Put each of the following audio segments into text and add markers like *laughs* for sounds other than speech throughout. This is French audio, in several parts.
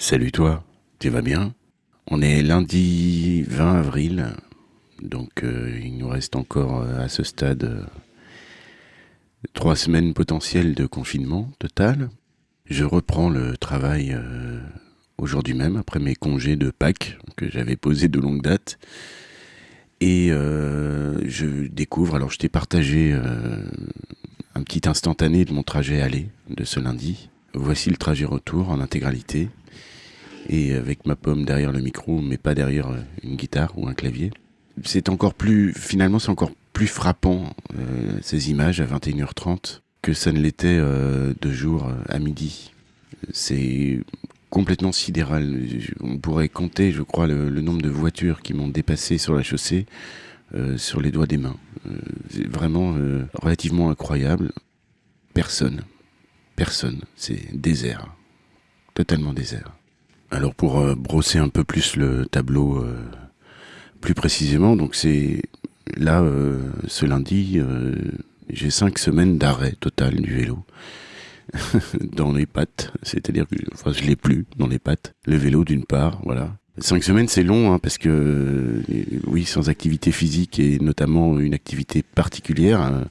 Salut toi, tu vas bien? On est lundi 20 avril, donc euh, il nous reste encore euh, à ce stade euh, trois semaines potentielles de confinement total. Je reprends le travail aujourd'hui même après mes congés de Pâques que j'avais posés de longue date. Et je découvre, alors je t'ai partagé un petit instantané de mon trajet aller de ce lundi. Voici le trajet retour en intégralité et avec ma pomme derrière le micro, mais pas derrière euh, une guitare ou un clavier. C'est encore plus, finalement, c'est encore plus frappant euh, ces images à 21h30 que ça ne l'était euh, deux jours à midi. C'est complètement sidéral. On pourrait compter, je crois, le, nombre de voitures qui m'ont dépassé sur la chaussée sur les doigts des mains. c'est vraiment relativement incroyable. Personne, personne, c'est désert, totalement désert. Alors pour euh, brosser un peu plus le tableau euh, plus précisément, donc c'est là euh, ce lundi, j'ai cinq semaines d'arrêt total du vélo *laughs* dans les pattes, c'est-à-dire que enfin je l'ai plus dans les pattes. Le vélo d'une part, voilà. Cinq semaines c'est long hein, parce que oui sans activité physique et notamment une activité particulière.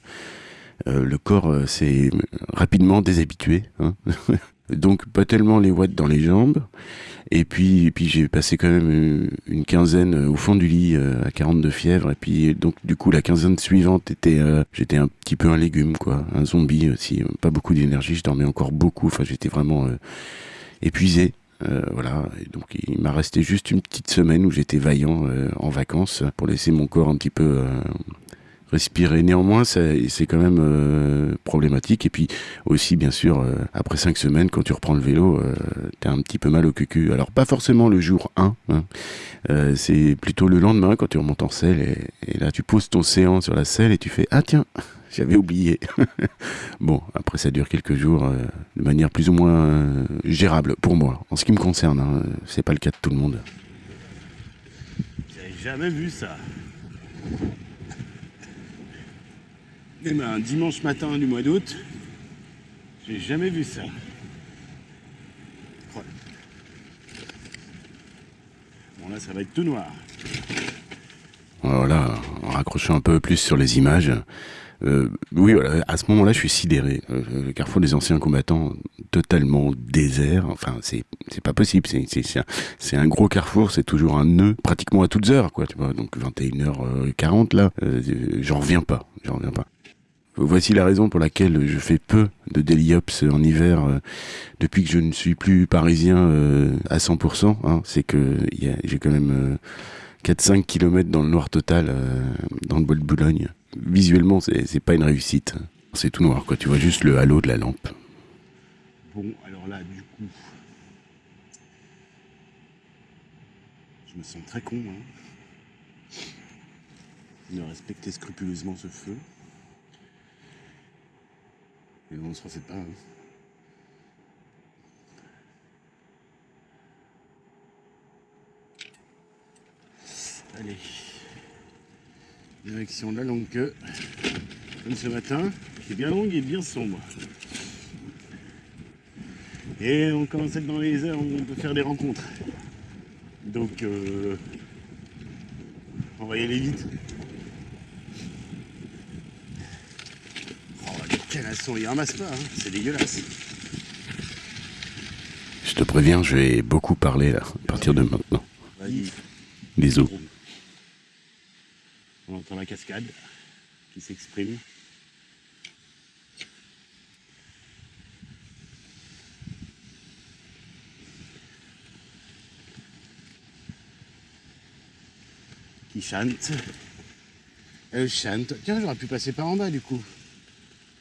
Hein, le corps s'est rapidement déshabitué. Hein *laughs* Donc pas tellement les watts dans les jambes. Et puis, puis j'ai passé quand même euh, une quinzaine euh, au fond du lit euh, à 42 fièvres. Et puis donc du coup la quinzaine suivante était, j'étais un petit peu un légume quoi, un zombie aussi. Pas beaucoup d'énergie, je dormais encore beaucoup. Enfin j'étais vraiment épuisé. voilà, donc il m'a resté juste une petite semaine où j'étais vaillant en vacances pour laisser mon corps un petit peu respirer. Néanmoins, c'est quand même euh, problématique. Et puis aussi, bien sûr, euh, après cinq semaines, quand tu reprends le vélo, euh, t'as un petit peu mal au cucu. Alors pas forcément le jour 1, hein. Euh, c'est plutôt le lendemain quand tu remontes en selle. Et, là, tu poses ton séant sur la selle et tu fais ah tiens. *laughs* J'avais oublié. *laughs* bon, après ça dure quelques jours de manière plus ou moins gérable pour moi. En ce qui me concerne, hein, c'est pas le cas de tout le monde. J'avais jamais vu ça. Eh ben, dimanche matin du mois d'août, j'ai jamais vu ça. Bon là ça va être tout noir. Voilà, en raccrochant un peu plus sur les images. Euh, oui, voilà, à ce moment-là, je suis sidéré. Euh, le carrefour des anciens combattants, totalement désert. Enfin, c'est pas possible. C'est un, gros carrefour. C'est toujours un nœud, pratiquement à toutes heures, quoi. Tu vois, donc 21h40 là, euh, j'en pas. J'en reviens pas. Voici la raison pour laquelle je fais peu de déliops en hiver euh, depuis que je ne suis plus parisien euh, à 100%. Hein. C'est que j'ai quand même 4-5 euh, km dans le noir total dans le bois de Boulogne. Visuellement, c'est pas une réussite. C'est tout noir, quoi. Tu vois juste le halo de la lampe. Bon, alors là, du coup, je me sens très con hein, de respecter scrupuleusement ce feu. Mais on se refait pas. Hein. Allez. Direction de la longue queue. Comme ce matin, qui est bien longue et bien sombre. Et on commence à être dans les heures où on peut faire des rencontres. Donc, euh, on va y aller vite. Il ramasse pas, hein. c'est dégueulasse. Je te préviens, je vais beaucoup parler là, à partir de maintenant. Les eaux. On entend la cascade qui s'exprime. Qui chante. Elle chante. Tiens, j'aurais pu passer par en bas du coup.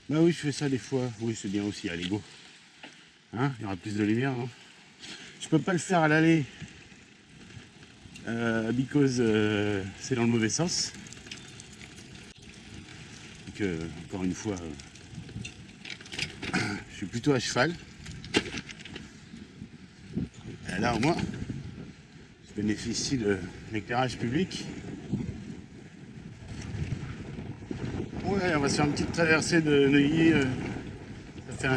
Bah oui, je fais ça des fois. Oui, c'est bien aussi, allez, go. Hein Il y aura plus de lumière. Hein je peux pas le faire à l'aller. Euh, because euh, c'est dans le mauvais sens. Donc, euh, encore une fois, euh, *coughs* je suis plutôt à cheval. Et là, au moins, je bénéficie de l'éclairage public. On va se faire une petite traversée de Neuilly. Euh, ça fait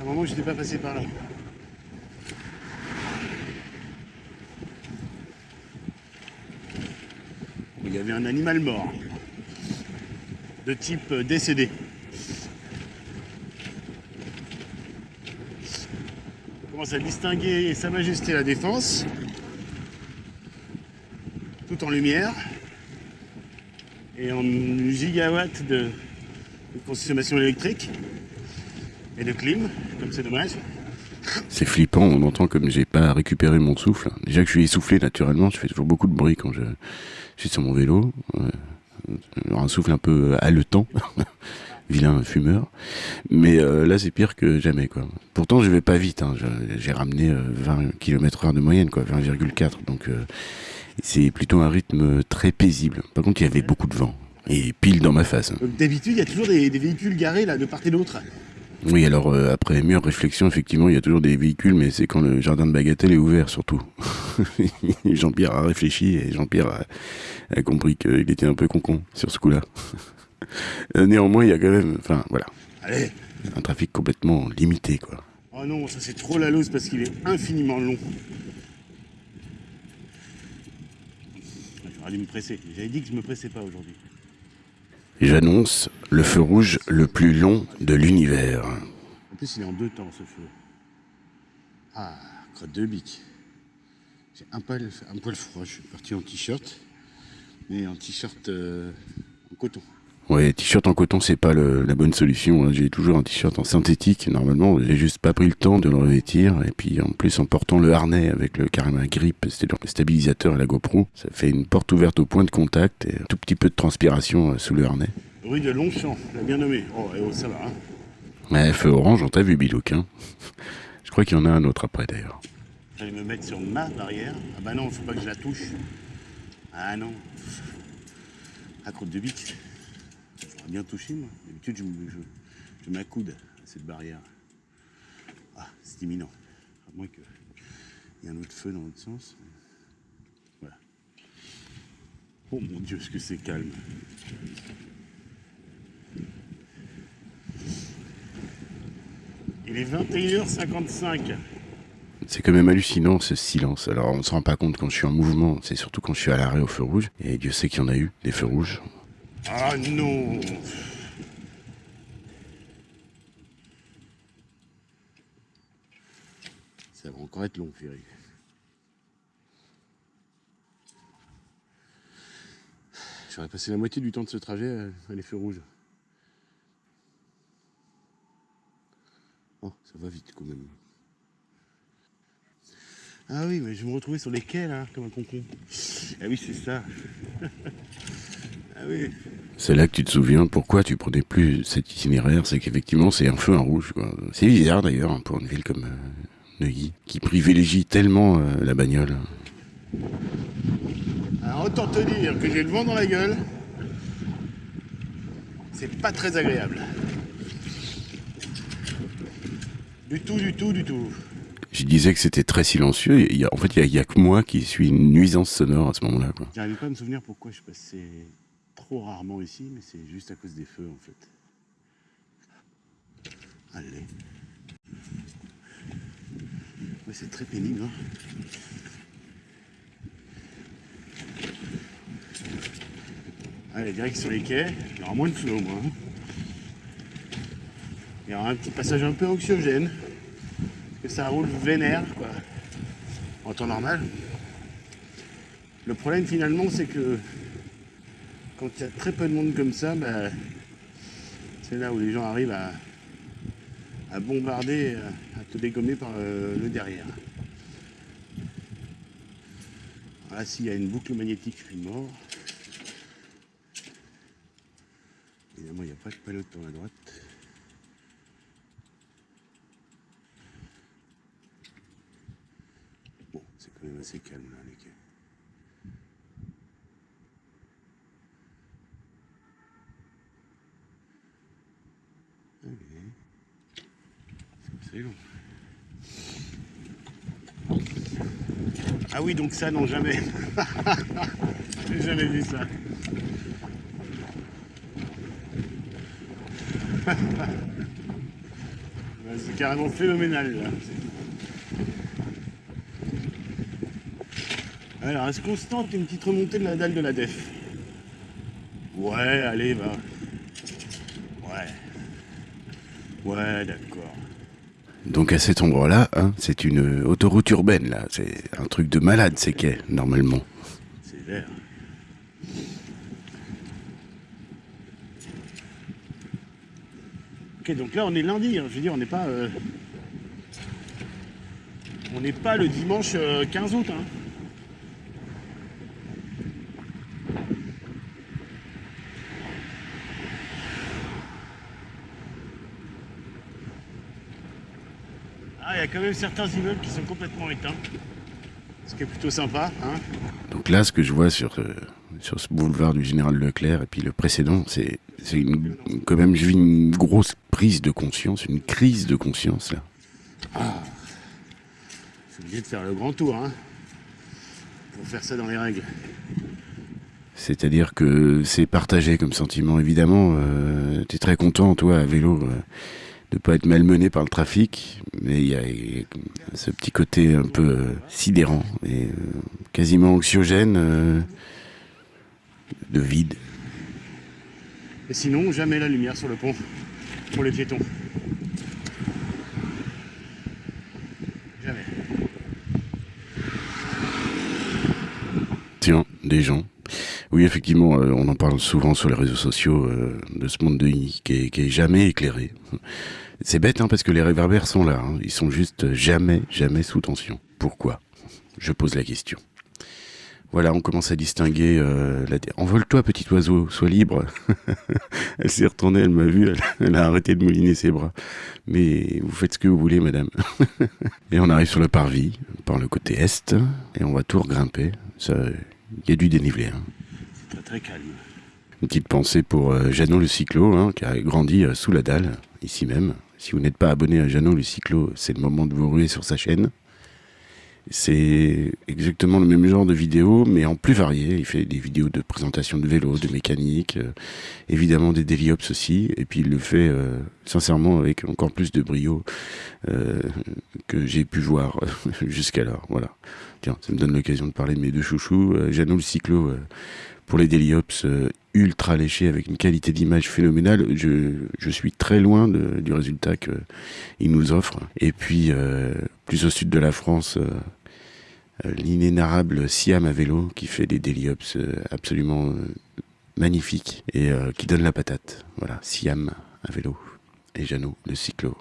un, moment que je n'étais pas passé par là. Il y avait un animal mort, de type euh, décédé. On commence à distinguer Sa Majesté la Défense, tout en lumière. Et en gigawatts de, consommation électrique. Et de clim, comme c'est dommage. C'est flippant, on entend comme j'ai pas récupéré mon souffle. Déjà que je suis essoufflé naturellement, je fais toujours beaucoup de bruit quand je, suis sur mon vélo. Euh, un souffle un peu haletant. *laughs* Vilain fumeur. Mais euh, là, c'est pire que jamais, quoi. Pourtant, je vais pas vite. Hein. J'ai ramené euh, 20 km heure de moyenne, quoi. 20,4. Donc, euh, c'est plutôt un rythme très paisible. Par contre, il y avait beaucoup de vent. Et pile dans ma face. Donc d'habitude, il y a toujours des, des véhicules garés là, de part et d'autre. Oui, alors euh, après mûre réflexion, effectivement, il y a toujours des véhicules, mais c'est quand le jardin de Bagatelle est ouvert, surtout. *laughs* Jean-Pierre a réfléchi et Jean-Pierre a, a compris qu'il était un peu concon sur ce coup-là. *laughs* Euh, Néanmoins, il y a quand même, enfin voilà, Allez un trafic complètement limité, quoi. Oh non, ça c'est trop la loose parce qu'il est infiniment long. Dû me presser. J'avais dit que je me pressais pas aujourd'hui. J'annonce le feu rouge le plus long de l'univers. En plus, il est en deux temps ce feu. Ah, crotte de bique. J'ai un poil, un poil froid. Je suis parti en t-shirt, mais en t-shirt euh, en coton. Ouais, t-shirt en coton, c'est pas le- la bonne solution. hein. J'ai toujours un t-shirt en synthétique. Normalement, j'ai juste pas pris le temps de le revêtir. Et puis, en plus, en portant le harnais avec le carrément un grip, c'était le stabilisateur et la GoPro, ça fait une porte ouverte au point de contact et un tout petit peu de transpiration euh, sous le harnais. Rue de Longchamp, l'a bien nommé. Oh, eh oh, ça va. Hein. Ouais, feu orange, on t'a vu, Bilouk, hein. *laughs* Je crois qu'il y en a un autre après, d'ailleurs. J'allais me mettre sur ma barrière. Ah bah non, faut pas que je la touche. Ah non. À crotte de bique. Bien touché, moi. D'habitude, je, je, m'accoude à cette barrière. Ah, c'est imminent. À moins qu'il y ait un autre feu dans l'autre sens. Voilà. Oh mon Dieu, ce que c'est calme. Il est 21h55. C'est quand même hallucinant ce silence. Alors on se rend pas compte quand je suis en mouvement, c'est surtout quand je suis à l'arrêt au feu rouge. Et Dieu sait qu'il y en a eu, des feux rouges. Ah non Ça va encore être long, Ferry. J'aurais passé la moitié du temps de ce trajet à, les feux rouges. Oh, ça va vite quand même. Ah oui, mais je vais me retrouvais sur les quais là, comme un concon. Ah oui, c'est ça. *laughs* C'est là que tu te souviens pourquoi tu prenais plus cet itinéraire, c'est qu'effectivement c'est un feu en rouge. C'est bizarre d'ailleurs hein, pour une ville comme euh, Neuilly, qui privilégie tellement euh, la bagnole. Alors autant te dire que j'ai le vent dans la gueule. C'est pas très agréable. Du tout, du tout, du tout. Je disais que c'était très silencieux, et il y a- en fait il y a, que moi qui suis une nuisance sonore à ce moment-là. J'arrivais pas à me souvenir pourquoi je passais trop rarement ici, mais c'est juste à cause des feux en fait. Allez. C'est très pénible. Hein. Allez, direct sur les quais, il y aura moins de feu au moins. hein. Il y aura un petit passage un peu anxiogène, parce que ça roule vénère, quoi, en temps normal. Le problème finalement, c'est que quand il y a très peu de monde comme ça, bah, c'est là où les gens arrivent à, bombarder, euh, à te dégommer par euh, le derrière. Là, s'il y a une boucle magnétique, je suis mort. Évidemment, il n'y a pas de peloton à droite. Bon, c'est quand même assez calme là, les quais. C'est long. Ah oui, donc ça, non, jamais. *laughs* J'ai jamais vu ça. *laughs* C'est carrément phénoménal là. Alors, est-ce constante une petite remontée de la dalle de la def? Ouais, allez, va. Ouais. Ouais, d'accord. Donc à cet endroit-là, hein, c'est une autoroute urbaine, là. C'est un truc de malade, ces quais, normalement. C'est vert. Ok, donc là on est lundi, hein, je veux dire, on n'est pas. euh, On n'est pas le dimanche euh, 15 août. Hein. A quand même certains immeubles qui sont complètement éteints. Ce qui est plutôt sympa. Hein. Donc là, ce que je vois sur, euh, sur ce boulevard du Général Leclerc et puis le précédent, c'est c'est quand même, je vis une grosse prise de conscience, une crise de conscience là. Je suis obligé de faire le grand tour. Hein, pour faire ça dans les règles. C'est-à-dire que c'est partagé comme sentiment, évidemment. Euh, tu es très content, toi, à vélo, euh, de pas être malmené par le trafic, mais il y a ce petit côté un peu euh, sidérant et euh, quasiment anxiogène euh, de vide. Et sinon, jamais la lumière sur le pont pour les piétons. Jamais. Tiens, des gens. Oui, effectivement, euh, on en parle souvent sur les réseaux sociaux euh, de ce monde de I qui qui est jamais éclairé. C'est bête, hein, parce que les réverbères sont là. hein. Ils sont juste jamais, jamais sous tension. Pourquoi? Je pose la question. Voilà, on commence à distinguer. Euh, la... Envole-toi, petit oiseau, sois libre. *laughs* elle s'est retournée, elle m'a vu, elle, a arrêté de mouliner ses bras. Mais vous faites ce que vous voulez, madame. *laughs* et on arrive sur le parvis, par le côté est, et on va tout regrimper. Il y a du dénivelé. Hein. Très calme. Une petite pensée pour euh, le cyclo, hein, qui a grandi euh, sous la dalle, ici même. Si vous n'êtes pas abonné à Jeannot le cyclo, c'est le moment de vous ruer sur sa chaîne. C'est exactement le même genre de vidéo, mais en plus varié. Il fait des vidéos de présentation de vélo, de mécanique, euh, évidemment des daily ops aussi, et puis il le fait euh, sincèrement avec encore plus de brio que j'ai pu voir *laughs* jusqu'alors. Voilà. Tiens, ça me donne l'occasion de parler de mes deux chouchous. Jeannot le cyclo pour les daily euh, ultra léchés avec une qualité d'image phénoménale. Je, suis très loin du résultat qu'il nous offre. Et puis, euh, plus au sud de la France, euh, l'inénarrable Siam à vélo qui fait des daily ops absolument magnifiques et qui donne la patate. Voilà, Siam à vélo et Jeannot le cyclo.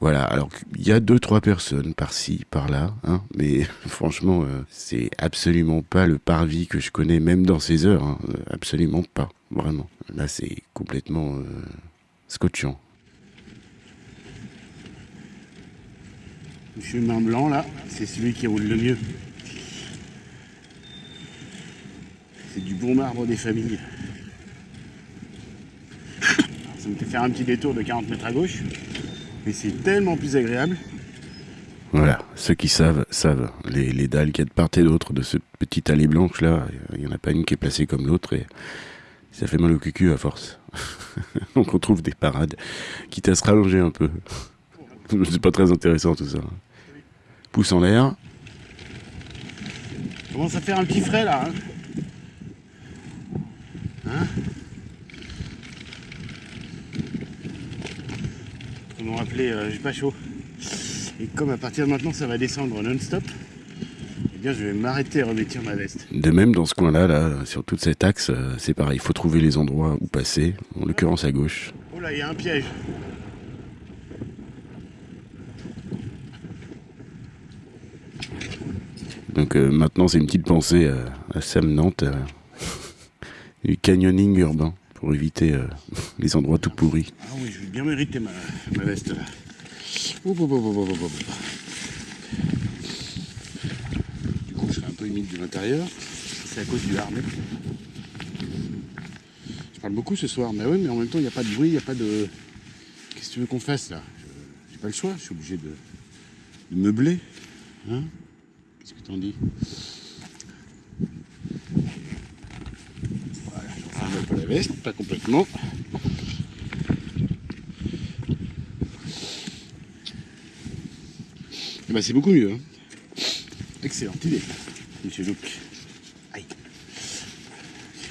Voilà, alors il y a deux trois personnes par-ci, par-là, hein, mais *laughs* franchement, euh, c'est absolument pas le parvis que je connais, même dans ces heures, hein, euh, absolument pas, vraiment. Là, c'est complètement euh, scotchant. Le chemin blanc là, c'est celui qui roule le mieux. C'est du bon marbre des familles. *coughs* Ça me fait faire un petit détour de 40 mètres à gauche, mais c'est tellement plus agréable. Voilà, ceux qui savent, savent. Les, les dalles qu'il y a de part et d'autre de ce petit allée blanche là, il y en a pas une qui est placée comme l'autre et ça fait mal au cucu à force. *laughs* Donc on trouve des parades, quitte à se rallonger un peu. *laughs* C'est pas très intéressant tout ça. Pouce en l'air, Commence à faire un petit frais là. Hein Hein? Comment appeler euh, J'ai pas chaud. Et comme à partir de maintenant ça va descendre non-stop, eh bien je vais m'arrêter à revêtir ma veste. De même, dans ce coin-là, là, sur toute cette axe, euh, c'est pareil. Il faut trouver les endroits où passer, en l'occurrence à gauche. Oh là, il y a un piège. Donc euh, maintenant, c'est une petite pensée euh, à Sam Nantes, euh, *laughs* du canyoning urbain, pour éviter les endroits tout pourris. Ah oui, je vais bien mériter ma, veste là. Du coup, je serai un peu humide de l'intérieur. C'est à cause du harnais. Je parle beaucoup ce soir, mais oui, mais en même temps, il n'y a pas de bruit, il n'y a pas de. Qu'est-ce que tu veux qu'on fasse là? J'ai pas le choix, je suis obligé de, de meubler. Hein? Qu'est-ce que t'en dis? Voilà, j'enferme un peu la veste, pas complètement. Ben, c'est beaucoup mieux. Hein. Excellente idée, monsieur Luc. Aïe.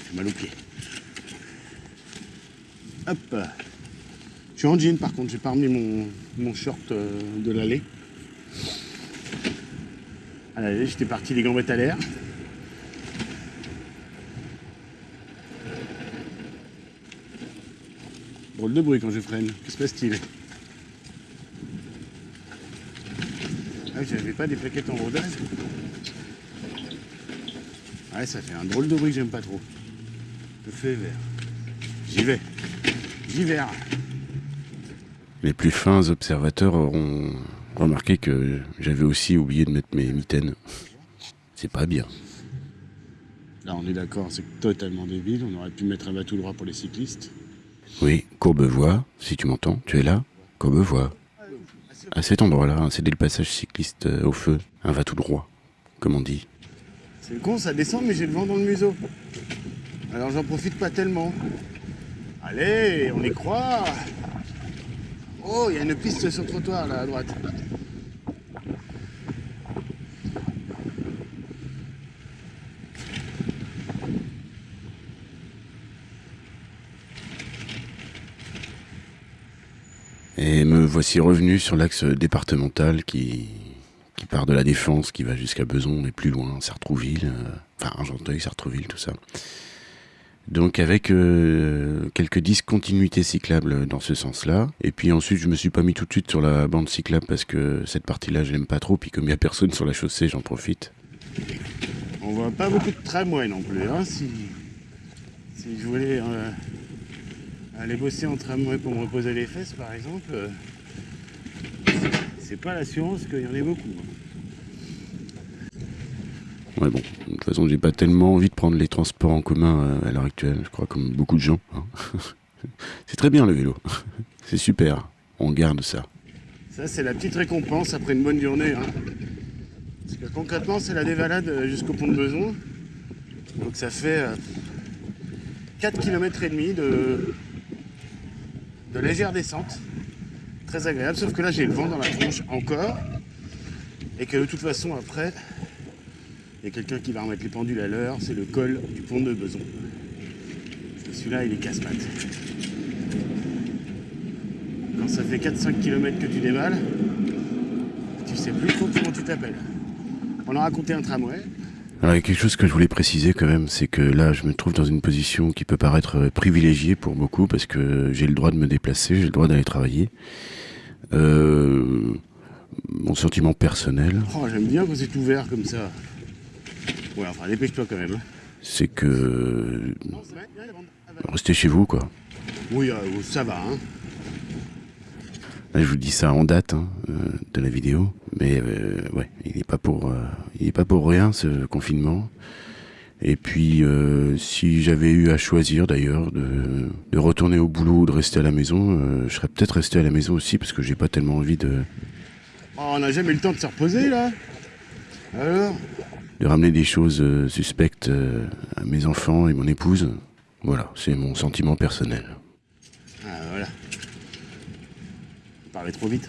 J'ai mal aux pieds. Hop. Je suis en jean par contre, j'ai pas remis mon, mon short euh, de l'allée. À j'étais parti les gambettes à l'air. Drôle de bruit quand je freine. Que se passe-t-il Ah, j'avais pas des plaquettes en rodage. Ouais, ça fait un drôle de bruit que j'aime pas trop. Le feu est vert. J'y vais. J'y vais. Les plus fins observateurs auront remarqué que j'avais aussi oublié de mettre mes mitaines. C'est pas bien. Là, on est d'accord, c'est totalement débile. On aurait pu mettre un tout droit pour les cyclistes. Oui, Courbevoie, si tu m'entends, tu es là Courbevoie. À cet endroit-là, c'est dès le passage cycliste euh, au feu. Un va tout droit, comme on dit. C'est con, ça descend, mais j'ai le vent dans le museau. Alors j'en profite pas tellement. Allez, on y croit. Oh, il y a une piste sur le trottoir là à droite. Et me voici revenu sur l'axe départemental qui, part de la Défense, qui va jusqu'à Beson et plus loin, Sartrouville, euh, enfin Argenteuil, Sartrouville, tout ça. Donc avec euh, quelques discontinuités cyclables dans ce sens-là. Et puis ensuite, je me suis pas mis tout de suite sur la bande cyclable parce que cette partie-là, je l'aime pas trop. Puis comme il y a personne sur la chaussée, j'en profite. On voit pas beaucoup de tramway non plus. Hein, si, je voulais euh, aller bosser en tramway pour me reposer les fesses, par exemple, c'est pas l'assurance qu'il y en ait beaucoup. Ouais bon, de toute façon, j'ai pas tellement envie de prendre les transports en commun euh, à l'heure actuelle. Je crois comme beaucoup de gens. hein. *laughs* C'est très bien le vélo. *laughs* C'est super. On garde ça. Ça, c'est la petite récompense après une bonne journée. hein. Parce que concrètement, c'est la dévalade euh, jusqu'au pont de Beson. Donc ça fait euh, 4 km et demi de, de légère descente. Agréable, sauf que là j'ai le vent dans la tronche encore. Et que de toute façon après, il y a quelqu'un qui va remettre les pendules à l'heure, c'est le col du pont de Beson. Celui-là il est casse-pattes. Quand ça fait 4-5 km que tu déballes, tu sais plus trop comment tu t'appelles. On a raconté un tramway. Alors il y a quelque chose que je voulais préciser quand même, c'est que là je me trouve dans une position qui peut paraître euh, privilégiée pour beaucoup parce que j'ai le droit de me déplacer, j'ai le droit d'aller travailler. Euh, mon sentiment personnel, Oh, j'aime bien quand c'est ouvert comme ça. Ouais, enfin, dépêche-toi quand même. hein. c'est que restez chez vous quoi. Oui, euh, ça va, hein. Là, je vous dis ça en date hein, euh, de la vidéo, mais euh, ouais, il n'est pas pour, euh, il est pas pour rien ce confinement. Et puis, euh, si j'avais eu à choisir d'ailleurs de, de retourner au boulot ou de rester à la maison, je serais peut-être resté à la maison aussi parce que j'ai pas tellement envie de, Oh, on n'a jamais eu le temps de se reposer, là. Alors de ramener des choses suspectes à mes enfants et mon épouse. Voilà, c'est mon sentiment personnel. Ah, voilà. Parlait trop vite.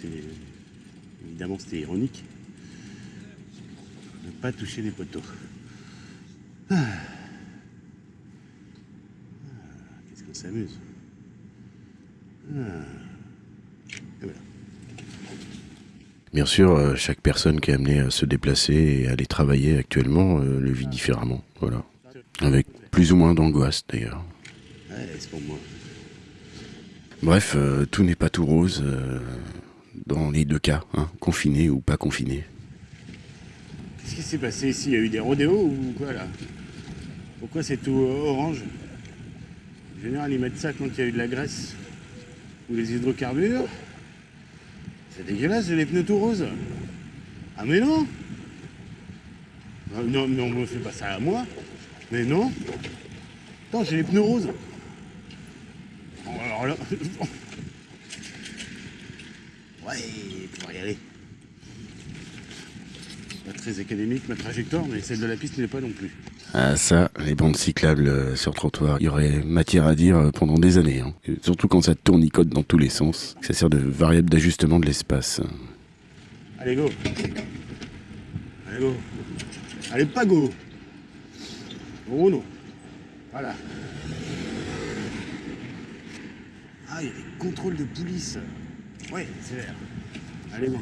C'est... Évidemment, c'était ironique. Ne pas toucher les poteaux. Ah. Ah, Qu'est-ce qu'on s'amuse. Ah. Voilà. Bien sûr, euh, chaque personne qui est amenée à se déplacer et à aller travailler actuellement euh, le vit différemment. Voilà. Avec plus ou moins d'angoisse d'ailleurs. Ouais, c'est pour moi. Bref, euh, tout n'est pas tout rose euh, dans les deux cas, hein, confiné ou pas confiné. Qu'est-ce qui s'est passé ici? Il y a eu des rodéos ou quoi là? Pourquoi c'est tout euh, orange? En général, ils mettent ça quand il y a eu de la graisse ou les hydrocarbures. C'est dégueulasse, j'ai les pneus tout roses. Ah mais non Ah, Non, mais on me fait pas ça à moi. Mais non Attends, j'ai les pneus roses. Alors là... *laughs* y aller. Pas très académique ma trajectoire, mais celle de la piste n'est pas non plus. Ah ça, les bandes cyclables euh, sur trottoir, il y aurait matière à dire euh, pendant des années. hein. Surtout quand ça tournicote dans tous les sens. Ça sert de variable d'ajustement de l'espace. Allez, go Allez, go Allez, pas go Bruno Voilà. Ah, il y a des contrôles de police. Ouais, c'est vert. Allez, bon.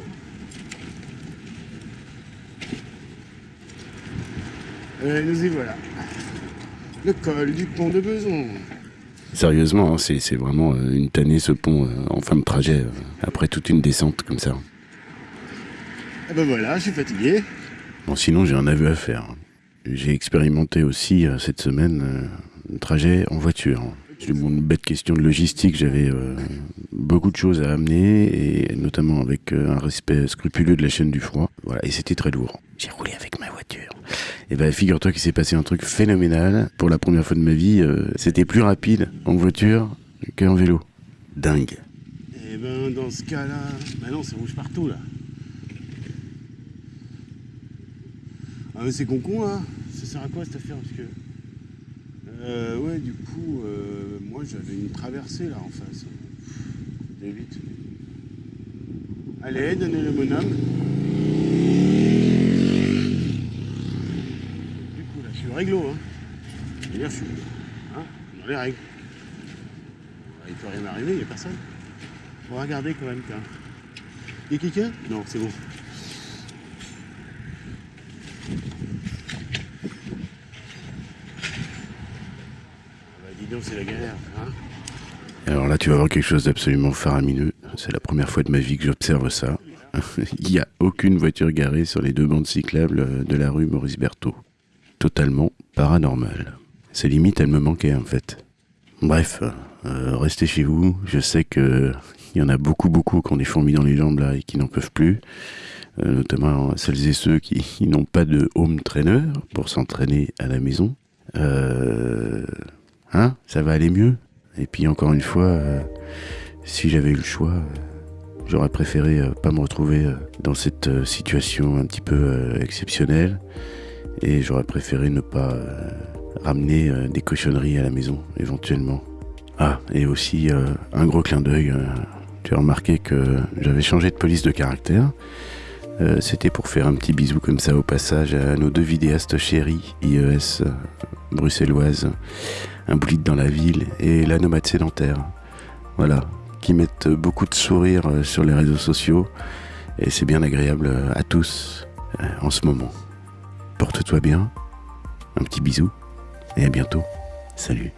Euh, nous y voilà. Le col du pont de Beson. Sérieusement, hein, c'est vraiment euh, une tannée ce pont euh, en fin de trajet, après toute une descente comme ça. Ah ben voilà, je suis fatigué. Bon, sinon, j'ai un aveu à faire. J'ai expérimenté aussi cette semaine un trajet en voiture. J'ai mon bête question de logistique, j'avais euh, beaucoup de choses à amener, et notamment avec euh, un respect scrupuleux de la chaîne du froid. Voilà, et c'était très lourd. J'ai roulé avec ma voiture. Et ben, figure-toi qu'il s'est passé un truc phénoménal. Pour la première fois de ma vie, euh, c'était plus rapide en voiture qu'en vélo. Dingue. Eh ben, dans ce cas-là... Bah non, c'est rouge partout, là. Ah mais c'est con con, là. Ça sert à quoi, cette affaire? Parce que... Euh, ouais, du coup, euh, moi, j'avais une traversée, là, en face. Vite. Allez, donnez le bonhomme. Du coup, là, je suis réglo, hein. Je suis... Hein, dans les règles. Il peut rien m'arriver, il n'y a personne. On va regarder quand même. Il y a quelqu'un? Non, c'est bon. C'est la hein Alors là, tu vas voir quelque chose d'absolument faramineux. C'est la première fois de ma vie que j'observe ça. *laughs* Il n'y a aucune voiture garée sur les deux bandes cyclables euh, de la rue Maurice Berthaud. Totalement paranormal. Ces limites, elles me manquaient en fait. Bref, euh, restez chez vous. Je sais que *laughs* il y en a beaucoup, beaucoup qui ont des fourmis dans les jambes là et qui n'en peuvent plus. Euh, notamment celles et ceux qui, qui *laughs* n'ont pas de home trainer pour s'entraîner à la maison. Euh, hein, ça va aller mieux. Et puis encore une fois, euh, si j'avais eu le choix, euh, j'aurais préféré euh, pas me retrouver euh, dans cette situation un petit peu exceptionnelle. Et j'aurais préféré ne pas ramener des cochonneries à la maison, éventuellement. Ah, et aussi un gros clin d'œil. tu as remarqué que j'avais changé de police de caractère. C'était pour faire un petit bisou comme ça au passage à nos deux vidéastes chéris, IES bruxelloise, un bolide dans la ville et la nomade sédentaire. Voilà, qui mettent beaucoup de sourires euh, sur les réseaux sociaux et c'est bien agréable euh, à tous euh, en ce moment. Porte-toi bien, un petit bisou et à bientôt. Salut.